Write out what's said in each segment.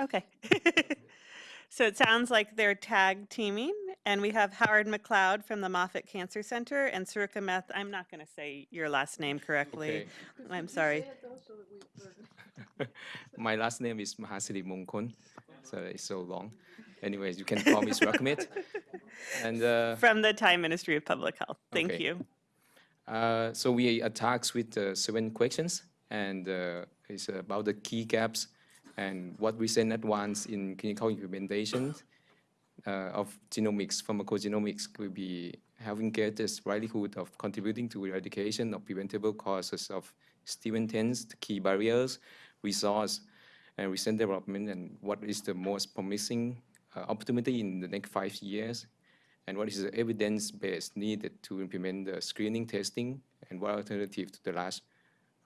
Okay. so it sounds like they're tag teaming, and we have Howard McLeod from the Moffitt Cancer Center and Surakameth. I'm not going to say your last name correctly. Okay. I'm sorry. My last name is Mahasirimongkol, so it's so long. Anyways, you can call me Surakameth. And uh, From the Thai Ministry of Public Health. Thank Okay. you. uh, so we attacked with uh, seven questions, and uh, it's about the key gaps and what recent advance in clinical implementation uh, of genomics, pharmacogenomics, will be having greatest likelihood of contributing to eradication of preventable causes of the key barriers, resource, and recent development, and what is the most promising uh, opportunity in the next five years, and what is the evidence base needed to implement the screening testing, and what alternative to the last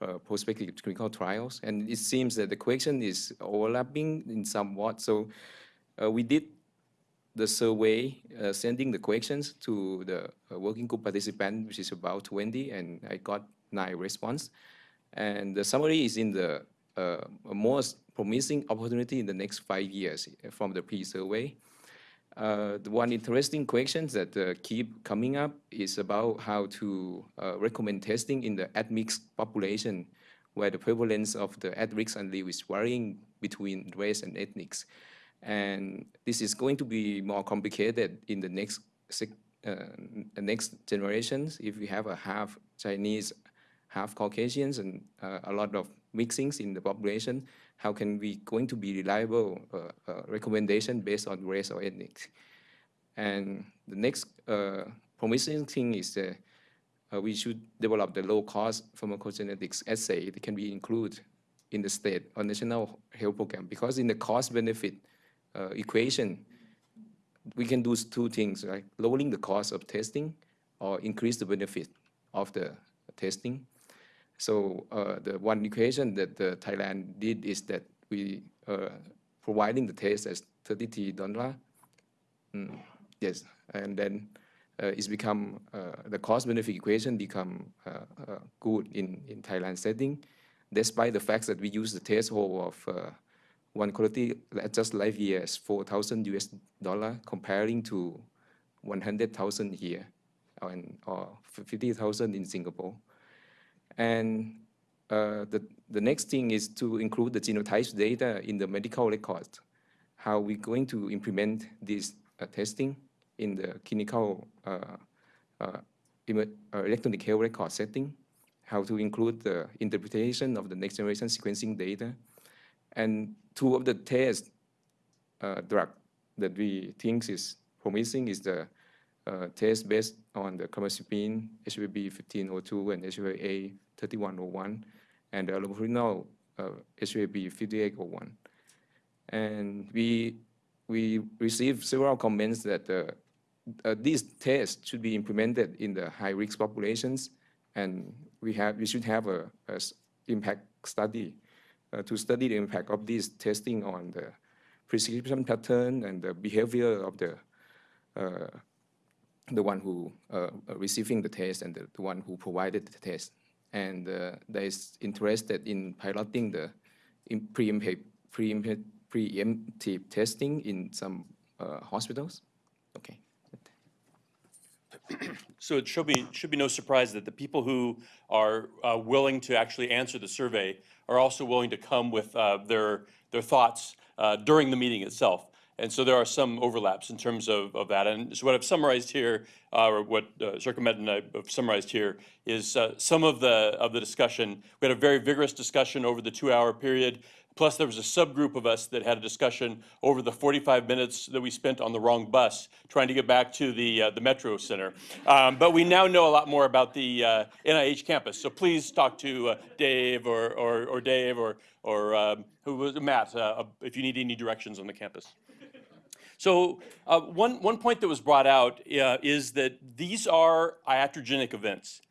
uh, prospective clinical trials. And it seems that the question is overlapping in somewhat. So uh, we did the survey, uh, sending the questions to the uh, working group participant, which is about 20, and I got nine response. And the summary is in the uh, most promising opportunity in the next five years uh, from the pre-survey. Uh, the one interesting question that uh, keep coming up is about how to uh, recommend testing in the admixed population, where the prevalence of the at-risk allele is varying between race and ethnics. And this is going to be more complicated in the next uh, the next generations if we have a half Chinese, half Caucasians, and uh, a lot of mixings in the population. How can we going to be reliable uh, uh, recommendation based on race or ethnic? And the next uh, promising thing is that we should develop the low-cost pharmacogenetics assay that can be included in the state or national health program because in the cost-benefit equation, we can do two things, right? Lowering the cost of testing or increase the benefit of the testing. So uh, the one equation that uh, Thailand did is that we uh, providing the test as 33 dollar. Mm, yes, and then uh, it's become uh, the cost benefit equation become uh, good in in Thailand setting, despite the fact that we use the test threshold of one quality adjust life years 4,000 US dollar comparing to 100,000 here and or 50,000 in Singapore. And uh, the, the next thing is to include the genotypes data in the medical record. How we going to implement this uh, testing in the clinical uh, uh, uh, electronic health record setting, how to include the interpretation of the next generation sequencing data. And two of the test drug that we think is promising is the uh, test based on the carbamazepine, HLA-B 1502 and HLA-A3101, and the allopurinol uh, HLA-B 5801. And we, we received several comments that uh, uh, these tests should be implemented in the high-risk populations, and we have we should have a, a impact study uh, to study the impact of this testing on the prescription pattern and the behavior of the uh, the one who uh, uh, receiving the test and the, the one who provided the test. And uh, there is interested in piloting the preemptive, preemptive testing in some uh, hospitals. Okay. So it should be, should be no surprise that the people who are uh, willing to actually answer the survey are also willing to come with uh, their, their thoughts uh, during the meeting itself. And so there are some overlaps in terms of, of that. And so what I've summarized here, uh, or what uh, and I have summarized here, is uh, some of the, of the discussion. We had a very vigorous discussion over the two-hour period. Plus, there was a subgroup of us that had a discussion over the 45 minutes that we spent on the wrong bus trying to get back to the, uh, the Metro Center. Um, but we now know a lot more about the uh, NIH campus. So please talk to uh, Dave or, or, or Dave or, or um, who was Matt uh, if you need any directions on the campus. So uh, one, one point that was brought out uh, is that these are iatrogenic events.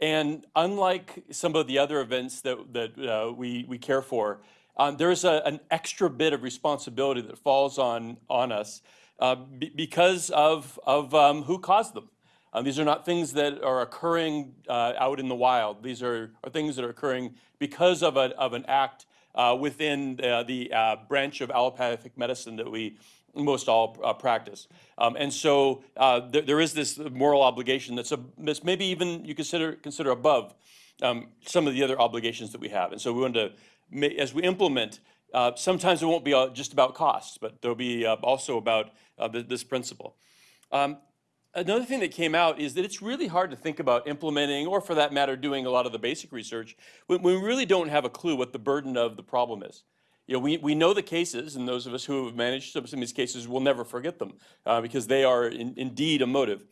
And unlike some of the other events that, that uh, we, we care for, um, there's an extra bit of responsibility that falls on, on us uh, be- because of, of um, who caused them. Uh, these are not things that are occurring uh, out in the wild. These are, are things that are occurring because of, a, of an act within the branch of allopathic medicine that we most all uh, practice. Um, and so uh, there, there is this moral obligation that's, a, that's maybe even you consider, consider above um, some of the other obligations that we have. And so we want to, as we implement, uh, sometimes it won't be uh, just about costs, but there'll be uh, also about uh, th- this principle. Um, another thing that came out is that it's really hard to think about implementing, or for that matter, doing a lot of the basic research when we really don't have a clue what the burden of the problem is. You know, we, we know the cases, and those of us who have managed some, of these cases will never forget them uh, because they are in, indeed motive.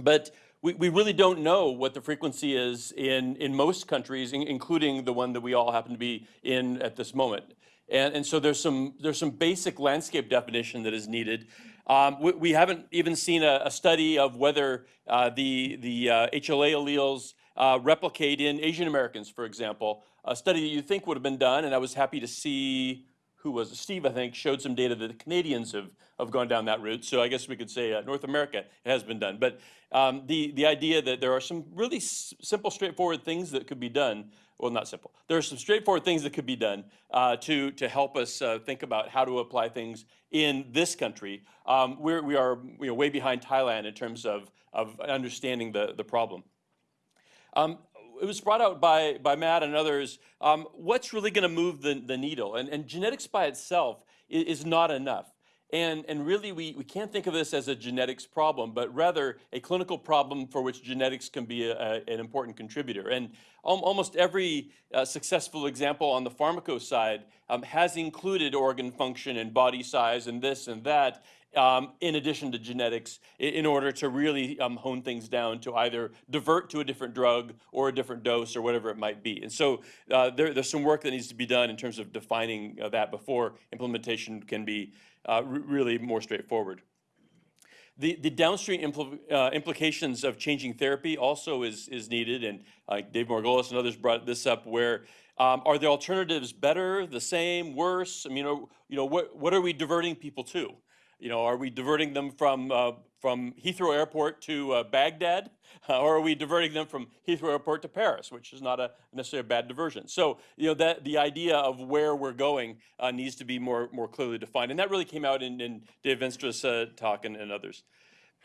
But we, we really don't know what the frequency is in, in most countries, in- including the one that we all happen to be in at this moment. And, and so there's some, there's some basic landscape definition that is needed. Um, we, we haven't even seen a, a study of whether uh, the, the uh, HLA alleles uh, replicate in Asian Americans, for example. A study that you think would have been done, and I was happy to see who was? Steve, I think, showed some data that the Canadians have, have gone down that route. So I guess we could say uh, North America has been done. But um, the, the idea that there are some really simple, straightforward things that could be done. Well, not simple. There are some straightforward things that could be done uh, to, to help us uh, think about how to apply things in this country. Um, we're, we are you know, way behind Thailand in terms of, of understanding the, the problem. Um, it was brought out by, by Matt and others, um, what's really going to move the, the needle? And, and genetics by itself is, is not enough. And, and really, we, we can't think of this as a genetics problem, but rather a clinical problem for which genetics can be a, a- an important contributor. And al- almost every uh, successful example on the pharmaco side um, has included organ function and body size and this and that um, in addition to genetics, in order to really um, hone things down to either divert to a different drug or a different dose or whatever it might be. And so uh, there, there's some work that needs to be done in terms of defining uh, that before implementation can be uh, really more straightforward. The, the downstream impl- uh, implications of changing therapy also is, is needed, and uh, Dave Margolis and others brought this up, where um, are the alternatives better, the same, worse? I mean, know, you know what, what are we diverting people to? You know, are we diverting them from, uh, from Heathrow Airport to uh, Baghdad? Uh, or are we diverting them from Heathrow Airport to Paris, which is not a necessarily a bad diversion? So, you know, that the idea of where we're going uh, needs to be more, more clearly defined. And that really came out in, in Dave Veenstra's uh, talk and, and others.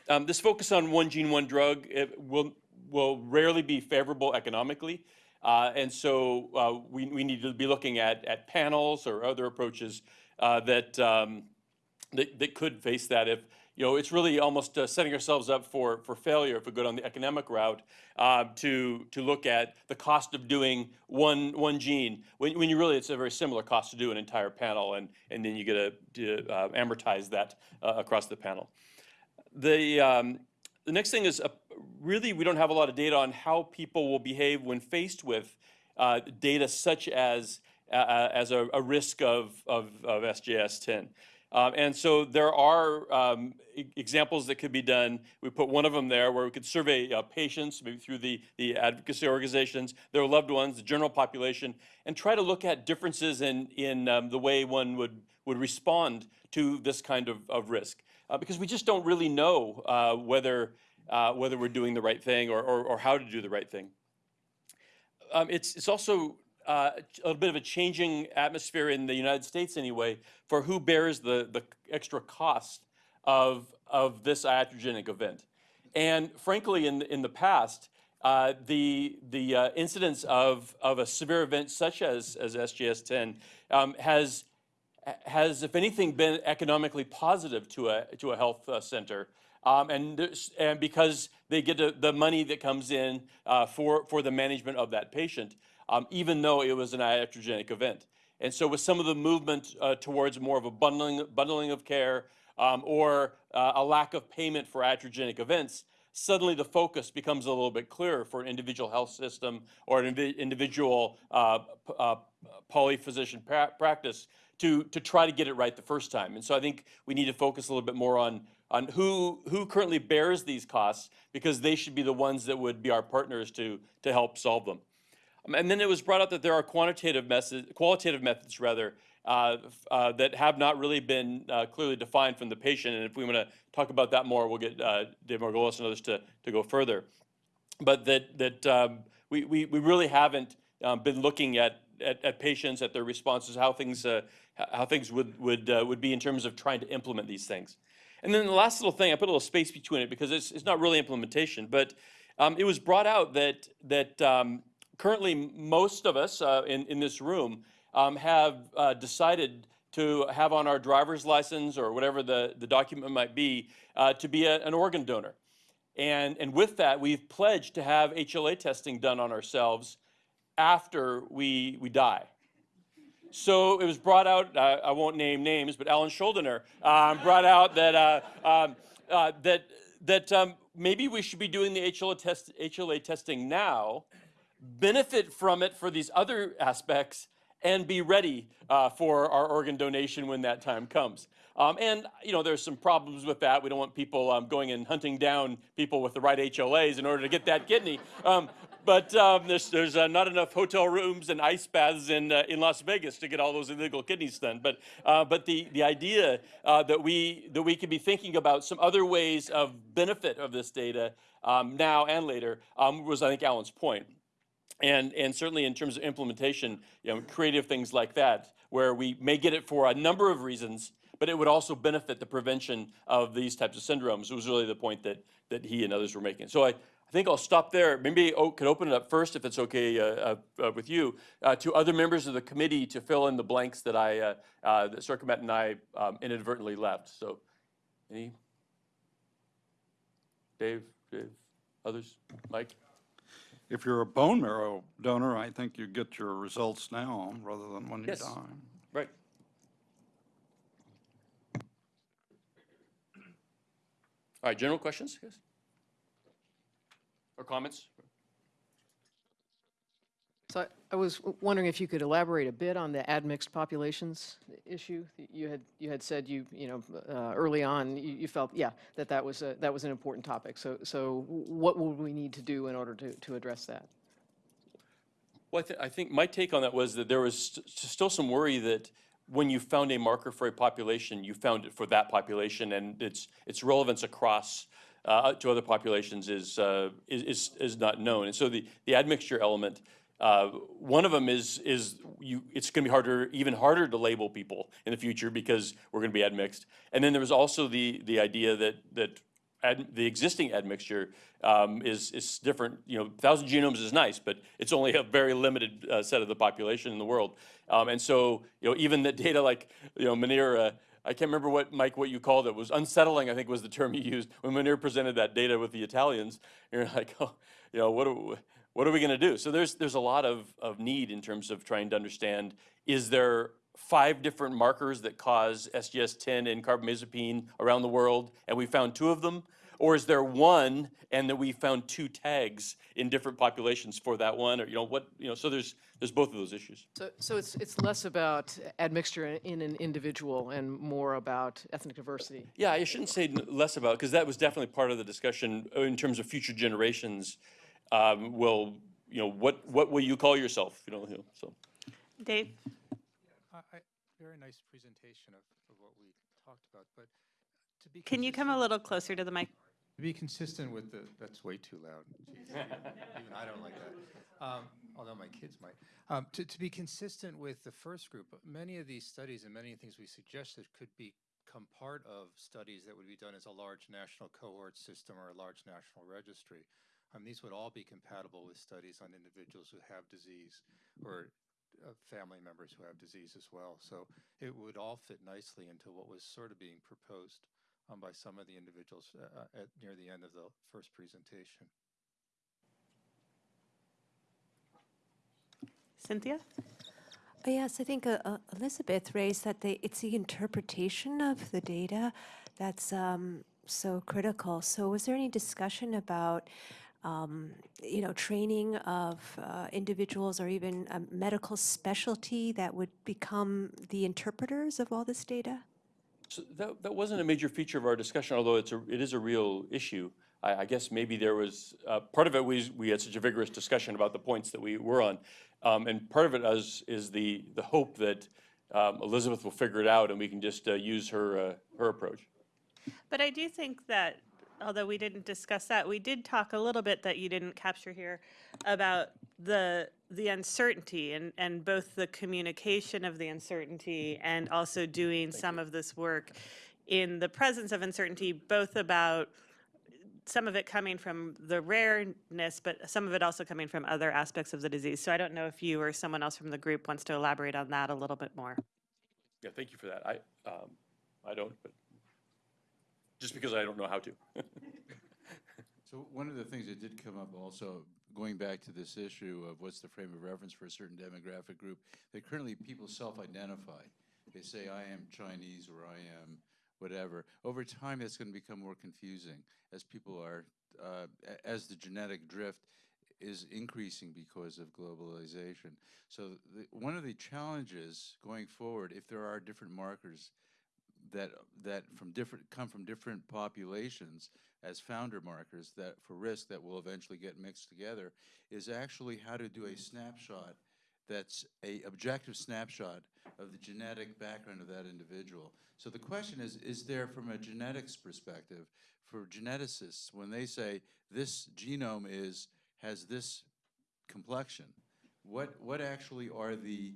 Um, this focus on one gene, one drug will, will rarely be favorable economically. Uh, and so uh, we, we need to be looking at, at panels or other approaches that, um, that, that could face that if, you know, it's really almost uh, setting ourselves up for, for failure if we go down the economic route uh, to, to look at the cost of doing one, one gene, when, when you really, it's a very similar cost to do an entire panel, and, and then you get to, uh, amortize that uh, across the panel. The, um, the next thing is, uh, really, we don't have a lot of data on how people will behave when faced with uh, data such as, as a, a risk of, of, of SJS-TEN. Um, and so there are um, e- examples that could be done. We put one of them there where we could survey uh, patients, maybe through the, the advocacy organizations, their loved ones, the general population, and try to look at differences in, in um, the way one would, would respond to this kind of, of risk. Uh, because we just don't really know uh, whether, uh, whether we're doing the right thing or, or, or how to do the right thing. Um, it's, it's also uh, a little bit of a changing atmosphere in the United States anyway for who bears the, the extra cost of, of this iatrogenic event. And frankly, in, in the past, uh, the, the uh, incidence of, of a severe event such as, as SJS-TEN um, has, has, if anything, been economically positive to a, to a health uh, center. Um, and, and because they get the, the money that comes in uh, for, for the management of that patient, um, even though it was an iatrogenic event. And so with some of the movement uh, towards more of a bundling, bundling of care um, or uh, a lack of payment for iatrogenic events, suddenly the focus becomes a little bit clearer for an individual health system or an individual uh, uh, polyphysician pra- practice to, to try to get it right the first time. And so I think we need to focus a little bit more on, on who, who currently bears these costs because they should be the ones that would be our partners to, to help solve them. And then it was brought up that there are quantitative methods, qualitative methods rather, uh, uh, that have not really been uh, clearly defined from the patient. And if we want to talk about that more, we'll get uh, Dave Margolis and others to, to go further. But that, that um, we, we, we really haven't um, been looking at, at, at patients, at their responses, how things, uh, how things would, would, uh, would be in terms of trying to implement these things. And then the last little thing, I put a little space between it because it's, it's not really implementation, but um, it was brought out that, that um, currently most of us uh, in, in this room um, have uh, decided to have on our driver's license or whatever the, the document might be uh, to be a, an organ donor. And, and with that, we've pledged to have HLA testing done on ourselves after we, we die. So it was brought out, uh, I won't name names, but Alan Shuldiner um, brought out that, uh, um, uh, that, that um, maybe we should be doing the HLA, test, HLA testing now, benefit from it for these other aspects, and be ready uh, for our organ donation when that time comes. Um, and, you know, there's some problems with that. We don't want people um, going and hunting down people with the right HLAs in order to get that kidney. Um, but um, there's, there's uh, not enough hotel rooms and ice baths in, uh, in Las Vegas to get all those illegal kidneys done. But, uh, but the, the idea uh, that, we, that we could be thinking about some other ways of benefit of this data um, now and later um, was, I think, Alan's point. And, and certainly in terms of implementation, you know, creative things like that, where we may get it for a number of reasons, but it would also benefit the prevention of these types of syndromes. It was really the point that, that he and others were making. So I, I think I'll stop there. Maybe I could open it up first, if it's okay uh, uh, with you, uh, to other members of the committee to fill in the blanks that I, uh, uh, that Surakameth and I um, inadvertently left. So, any? Dave, Dave, others, Mike? If you're a bone marrow donor, I think you get your results now rather than when you Yes. die. Right. All right, general questions, yes? Or comments? So I- I was wondering if you could elaborate a bit on the admixed populations issue. You had, you had said you, you know, uh, early on, you you felt, yeah, that that was, a- that was an important topic. So, so what will we need to do in order to, to address that? Well, I, thi- I think my take on that was that there was st- still some worry that when you found a marker for a population, you found it for that population, and its its relevance across uh, to other populations is, uh, is is is not known. And so the the admixture element, uh, one of them is is you. It's going to be harder, even harder to label people in the future because we're going to be admixed. And then there was also the the idea that that ad, the existing admixture um, is, is different. You know, thousand genomes is nice, but it's only a very limited uh, set of the population in the world. Um, and so, you know, even the data like, you know, uh, I can't remember what, Mike, what you called it, was unsettling, I think was the term you used. When Munir presented that data with the Italians, you're like, oh, you know, what are, what are we gonna do? So there's, there's a lot of, of need in terms of trying to understand, is there five different markers that cause SJS-TEN and carbamazepine around the world, and we found two of them? Or is there one, and that we found two tags in different populations for that one, or, you know, what, you know, so there's, there's both of those issues. So, so it's, it's less about admixture in- in an individual and more about ethnic diversity. Yeah, I shouldn't say less about, because that was definitely part of the discussion uh, in terms of future generations. Um, will, you know, what, what will you call yourself, you know, so. Dave? I, I- very nice presentation of, of what we talked about, but to be. Can you come a little closer to the mic? To be consistent with the, that's way too loud. Jeez, Even I don't like that. Um, Although my kids might. Um, To, to be consistent with the first group, many of these studies and many things we suggested could become part of studies that would be done as a large national cohort system or a large national registry. Um, These would all be compatible with studies on individuals who have disease or uh, family members who have disease as well. So it would all fit nicely into what was sort of being proposed um, by some of the individuals uh, uh, at near the end of the first presentation. Cynthia? Oh, Yes, I think uh, uh, Elizabeth raised that they, it's the interpretation of the data that's um, so critical. So was there any discussion about, um, you know, training of uh, individuals or even a medical specialty that would become the interpreters of all this data? So that, that wasn't a major feature of our discussion, although it's a, it is a real issue. I, I guess maybe there was, uh, part of it was, we had such a vigorous discussion about the points that we were on. Um, and part of it is, is the, the hope that, um, Elizabeth will figure it out and we can just, uh, use her, uh, her approach. But I do think that, although we didn't discuss that, we did talk a little bit that you didn't capture here about the the uncertainty and, and both the communication of the uncertainty and also doing some of this work in the presence of uncertainty, both about some of it coming from the rareness, but some of it also coming from other aspects of the disease. So I don't know if you or someone else from the group wants to elaborate on that a little bit more. Yeah, thank you for that. I, um, I don't, but just because I don't know how to. So one of the things that did come up also, going back to this issue of what's the frame of reference for a certain demographic group, that currently people self-identify. They say, I am Chinese or I am whatever. Over time, that's going to become more confusing as people are, uh, as the genetic drift is increasing because of globalization. So the, one of the challenges going forward, if there are different markers that that from different come from different populations as founder markers that for risk that will eventually get mixed together is actually how to do a snapshot that's a objective snapshot of the genetic background of that individual. So the question is is there from a genetics perspective for geneticists when they say this genome is has this complexion what what actually are the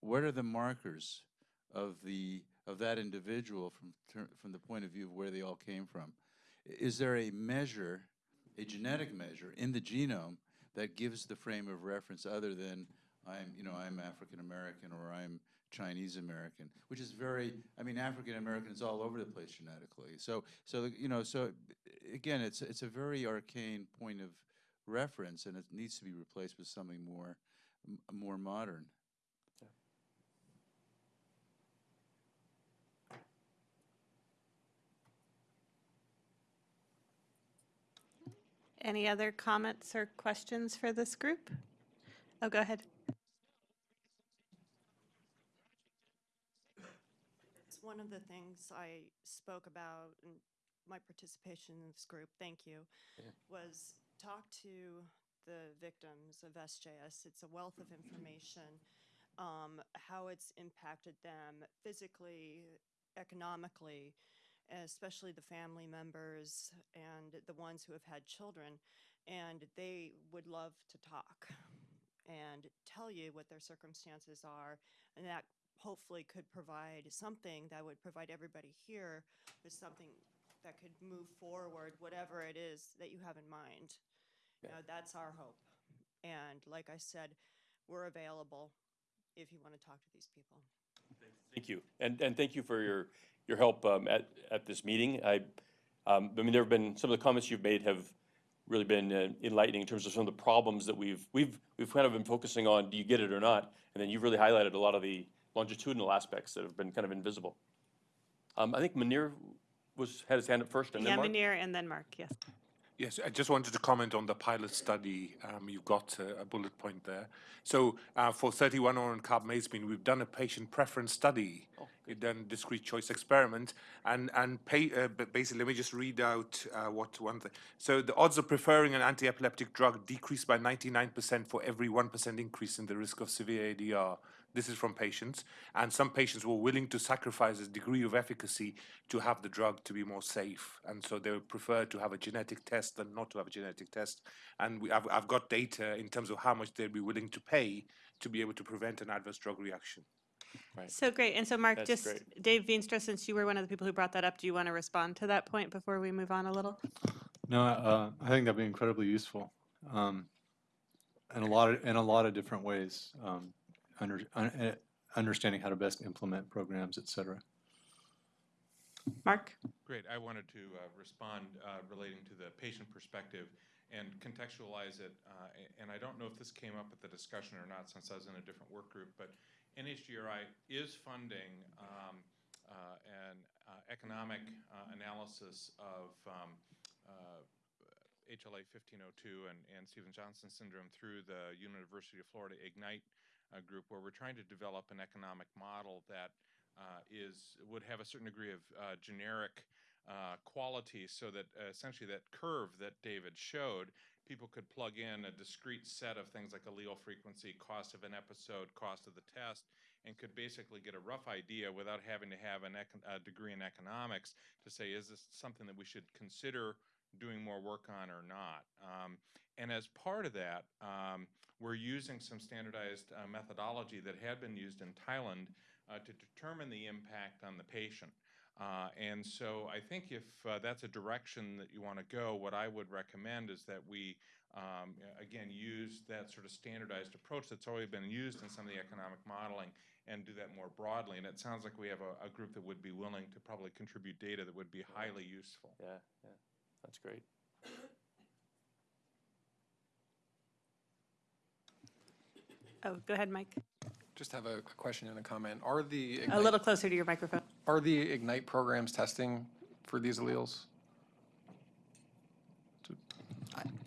what are the markers of the of that individual from from the point of view of where they all came from. Is there a measure, a genetic measure in the genome that gives the frame of reference other than I'm you know I'm African American or I'm Chinese American, which is very I mean African American is all over the place genetically. So so you know so again it's it's a very arcane point of reference and it needs to be replaced with something more more modern. Any other comments or questions for this group? Oh, go ahead. It's one of the things I spoke about in my participation in this group, thank you, was talk to the victims of SJS. It's a wealth of information, um, how it's impacted them physically, economically, especially the family members and the ones who have had children. And they would love to talk and tell you what their circumstances are. And that hopefully could provide something that would provide everybody here with something that could move forward, whatever it is that you have in mind. You know, that's our hope. And like I said, we're available if you want to talk to these people. Thank you. And, and thank you for your, your help um, at, at this meeting. I, um, I mean, there have been, some of the comments you've made have really been uh, enlightening in terms of some of the problems that we've, we've, we've kind of been focusing on, do you get it or not? And then you've really highlighted a lot of the longitudinal aspects that have been kind of invisible. Um, I think Munir was, had his hand up first and then Yeah, Mark. Munir and then Mark, yes. Yes, I just wanted to comment on the pilot study. Um, you've got uh, a bullet point there. So uh, for 31 on carbamazepine, we've done a patient preference study. We've done discrete choice experiment, and and pay, uh, basically, let me just read out uh, what one thing. So the odds of preferring an anti-epileptic drug decreased by 99% for every 1% increase in the risk of severe ADR. This is from patients, and some patients were willing to sacrifice a degree of efficacy to have the drug to be more safe, and so they would prefer to have a genetic test than not to have a genetic test. And we, I've, I've got data in terms of how much they'd be willing to pay to be able to prevent an adverse drug reaction. So great. And so Mark, That's just great. Dave Veenstra, since you were one of the people who brought that up, do you want to respond to that point before we move on a little? No, uh, I think that'd be incredibly useful, um, in a lot of, in a lot of different ways. Um, under, un- eh, understanding how to best implement programs, et cetera. Mark? Great. I wanted to uh, respond uh, relating to the patient perspective and contextualize it. uh, And I don't know if this came up at the discussion or not, since I was in a different work group, but NHGRI is funding um, uh, an uh, economic uh, analysis of um, uh, HLA 1502 and, and Stevens-Johnson syndrome through the University of Florida Ignite uh, group, where we're trying to develop an economic model that uh, is would have a certain degree of uh, generic uh, quality, so that uh, essentially that curve that David showed, people could plug in a discrete set of things like allele frequency, cost of an episode, cost of the test, and could basically get a rough idea without having to have a degree in economics to say, is this something that we should consider doing more work on or not? Um, and as part of that, um, we're using some standardized uh, methodology that had been used in Thailand uh, to determine the impact on the patient. Uh, and so I think if uh, that's a direction that you want to go, what I would recommend is that we, um, again, use that sort of standardized approach that's already been used in some of the economic modeling and do that more broadly. And it sounds like we have a, a group that would be willing to probably contribute data that would be highly useful. Yeah, yeah, that's great. Oh, go ahead, Mike. Just have a a question and a comment. Are the, A little closer to your microphone. Are the Ignite programs testing for these alleles?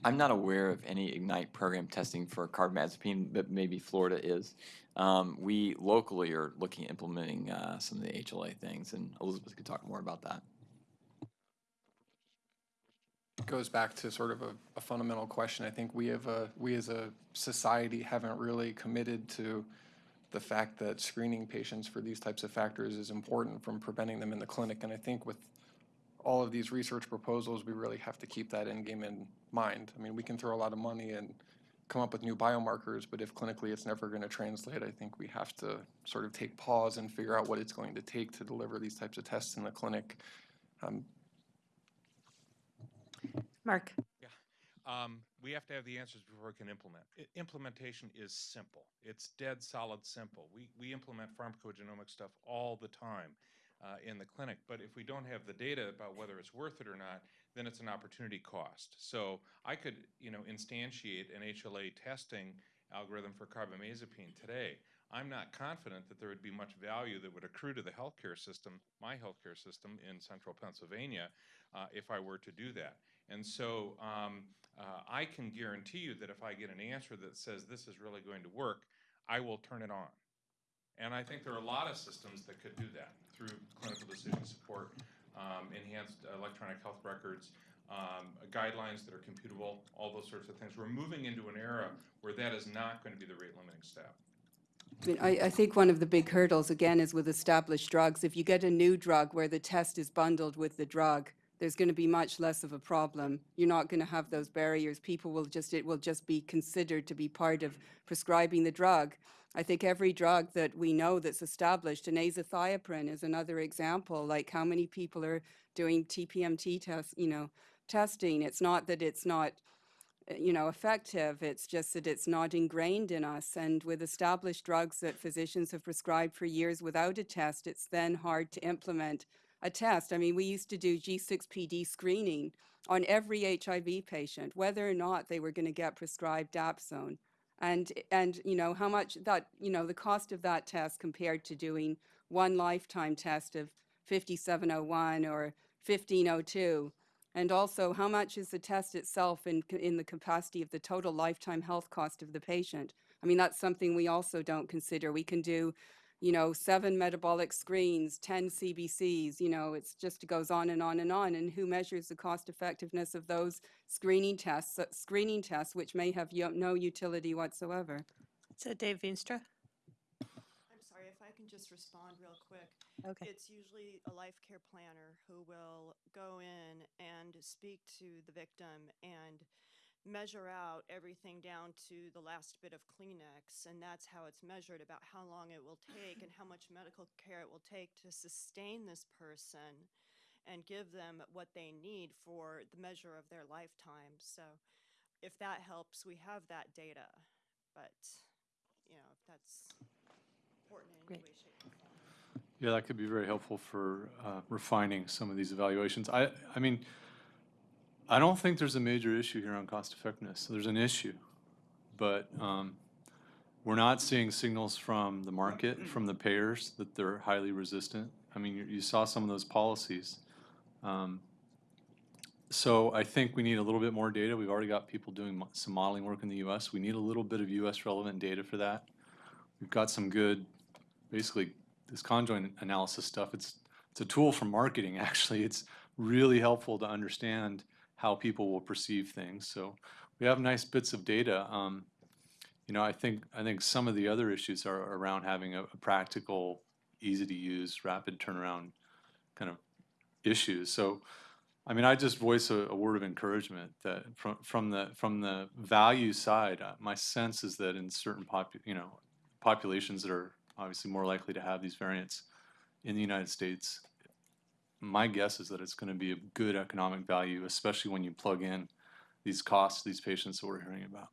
I'm not aware of any Ignite program testing for carbamazepine, but maybe Florida is. Um, we locally are looking at implementing uh, some of the HLA things, and Elizabeth could talk more about that. It goes back to sort of a, a fundamental question. I think we have a, we as a society haven't really committed to the fact that screening patients for these types of factors is important from preventing them in the clinic. And I think with all of these research proposals, we really have to keep that end game in mind. I mean, we can throw a lot of money and come up with new biomarkers, but if clinically it's never going to translate, I think we have to sort of take pause and figure out what it's going to take to deliver these types of tests in the clinic. Um, Mark? Um, we have to have the answers before we can implement. Implementation is simple. It's dead solid simple. We, we implement pharmacogenomic stuff all the time uh, in the clinic, but if we don't have the data about whether it's worth it or not, then it's an opportunity cost. So I could, you know, instantiate an HLA testing algorithm for carbamazepine today. I'm not confident that there would be much value that would accrue to the healthcare system, my healthcare system in central Pennsylvania, uh, if I were to do that. And so um, uh, I can guarantee you that if I get an answer that says this is really going to work, I will turn it on. And I think there are a lot of systems that could do that through clinical decision support, um, enhanced electronic health records, um, guidelines that are computable, all those sorts of things. We're moving into an era where that is not going to be the rate limiting step. I I think one of the big hurdles, again, is with established drugs. If you get a new drug where the test is bundled with the drug, there's going to be much less of a problem. You're not going to have those barriers. People will just, it will just be considered to be part of prescribing the drug. I think every drug that we know that's established, and azathioprine is another example, like how many people are doing TPMT tests, you know, testing. It's not that it's not uh, you know, effective. It's just that it's not ingrained in us. And with established drugs that physicians have prescribed for years without a test, it's then hard to implement a test. I mean, we used to do G6PD screening on every HIV patient, whether or not they were going to get prescribed Dapsone. And, and, you know, how much that, you know, the cost of that test compared to doing one lifetime test of 5701 or 1502 and also, how much is the test itself in, in the capacity of the total lifetime health cost of the patient? I mean, that's something we also don't consider. We can do, you know, seven metabolic screens, 10 CBCs, you know, it's just, goes on and on and on. And who measures the cost effectiveness of those screening tests, uh, screening tests, which may have no utility whatsoever? So Dave Veenstra? I'm sorry, if I can just respond real quick. Okay. It's usually a life care planner who will go in and speak to the victim and measure out everything down to the last bit of Kleenex. And that's how it's measured about how long it will take and how much medical care it will take to sustain this person and give them what they need for the measure of their lifetime. So if that helps, we have that data. But, you know, if that's important in any way, shape, or form. Yeah, that could be very helpful for uh, refining some of these evaluations. I, I mean, I don't think there's a major issue here on cost effectiveness. There's an issue, but um, we're not seeing signals from the market, from the payers, that they're highly resistant. I mean, you, you saw some of those policies. Um, so I think we need a little bit more data. We've already got people doing mo- some modeling work in the U.S. We need a little bit of U.S. relevant data for that. We've got some good, basically, this conjoint analysis stuff. It's it's a tool for marketing. Actually, it's really helpful to understand how people will perceive things. So we have nice bits of data. Um, you know, I think I think some of the other issues are around having a, a practical, easy to use, rapid turnaround kind of issues. So I mean, I just voice a, a word of encouragement that from, from the, from the value side, uh, my sense is that in certain popu, you know, populations that are obviously more likely to have these variants in the United States, my guess is that it's going to be a good economic value, especially when you plug in these costs, these patients that we're hearing about.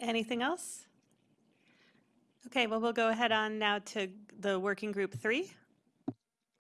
Anything else? Okay, well, we'll go ahead on now to the working group three.